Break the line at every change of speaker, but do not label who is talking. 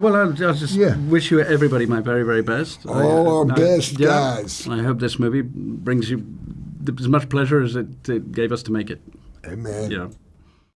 Well, I'll, I'll just
Yeah.
wish you everybody my very, very best. I-
All our uh,
I-
best,
yeah,
guys.
I hope this movie brings you as much pleasure as it, it gave us to make it.
Amen.
Yeah.